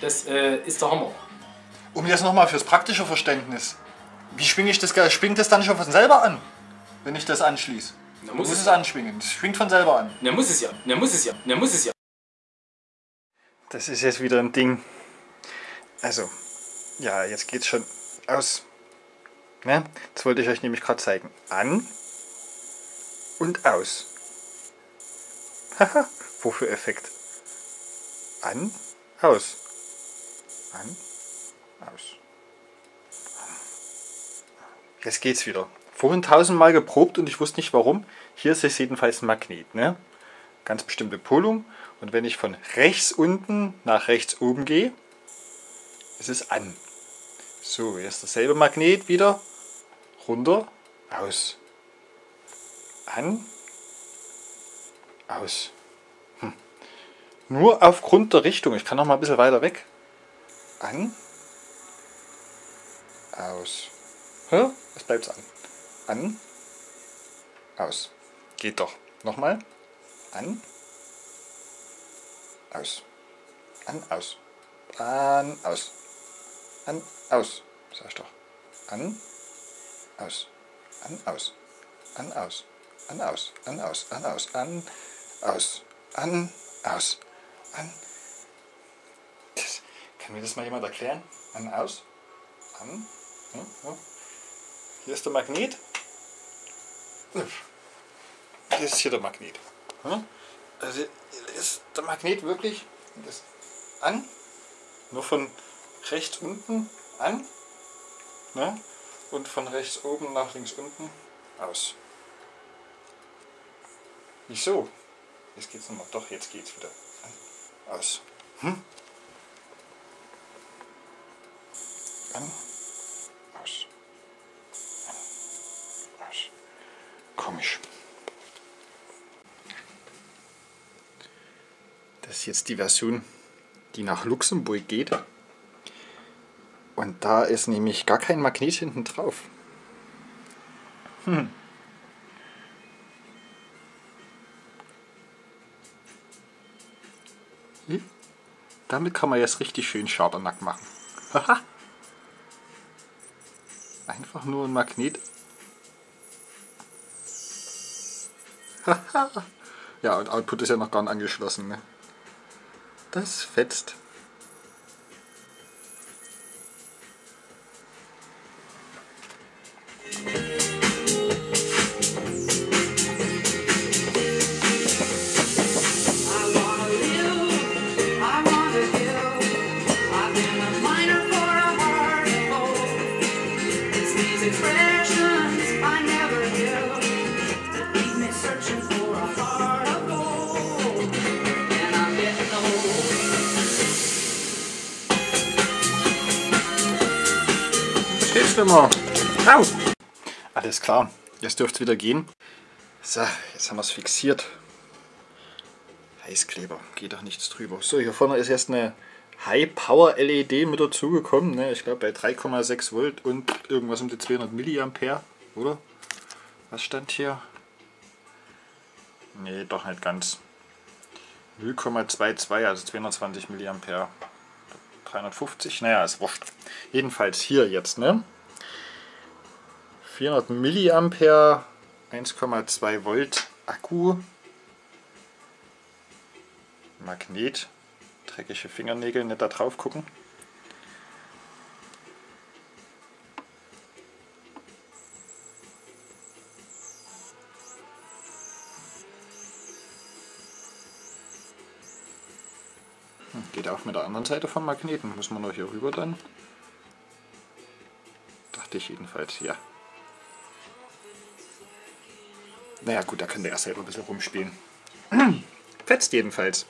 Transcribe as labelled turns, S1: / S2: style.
S1: Das äh, ist der Hammer.
S2: Um jetzt nochmal fürs praktische Verständnis. Wie schwinge ich das? Schwingt das dann schon von selber an, wenn ich das anschließe?
S1: Na,
S2: Muss,
S1: muss
S2: es
S1: es
S2: anschwingen. Das schwingt von selber an.
S1: Na, muss es ja. Na, muss es ja. Na, muss es ja.
S2: Das ist jetzt wieder ein Ding. Also, ja, jetzt geht's schon aus. Ne? Das wollte ich euch nämlich gerade zeigen. An und aus. Haha, wofür Effekt? An, aus. An, aus. Jetzt geht's wieder. Vorhin tausendmal geprobt und ich wusste nicht warum. Hier ist es jedenfalls ein Magnet. Ne? Ganz bestimmte Polung. Und wenn ich von rechts unten nach rechts oben gehe, ist es an. So, jetzt dasselbe Magnet wieder. Runter, aus. An, aus. Hm. Nur aufgrund der Richtung. Ich kann noch mal ein bisschen weiter weg. An, aus. Hä? Es bleibt an. An, aus. Geht doch. Nochmal. An, aus. An, aus. An, aus. An, aus. Sag ich doch. An, aus. An, aus. An, aus. An, aus. An, aus. An, aus. An, aus. An, aus. An. Das, kann mir das mal jemand erklären? An, aus. An. Hm, hm. Hier ist der Magnet. Das ist hier der Magnet. Hm? Also ist der Magnet wirklich das an, nur von rechts unten an ne? und von rechts oben nach links unten aus. Wieso? Jetzt geht's nochmal. Doch, jetzt geht's wieder. Aus. Hm? An, aus. An, aus. Komisch. Das ist jetzt die Version, die nach Luxemburg geht. Und da ist nämlich gar kein Magnet hinten drauf. Hm. Hm? Damit kann man jetzt richtig schön Schabernack machen. Haha. Einfach nur ein Magnet. Ja, und Output ist ja noch gar nicht angeschlossen. Ne? Das fetzt. Steht schlimmer. Au! Alles klar, jetzt dürfte es wieder gehen. So, jetzt haben wir es fixiert. Heißkleber, geht doch nichts drüber. So, hier vorne ist jetzt eine High Power LED mit dazugekommen. Ne? Ich glaube bei 3,6 Volt und irgendwas um die 200 Milliampere, oder? Was stand hier? Nee, doch nicht ganz. 0,22, also 220 Milliampere. 350, naja, ist wurscht. Jedenfalls hier jetzt, ne? 400 Milliampere, 1,2 Volt Akku, Magnet, dreckige Fingernägel, nicht da drauf gucken. Geht auch mit der anderen Seite vom Magneten. Muss man noch hier rüber dann? Dachte ich jedenfalls, ja. Naja gut, da kann der erst selber ein bisschen rumspielen. Fetzt jedenfalls.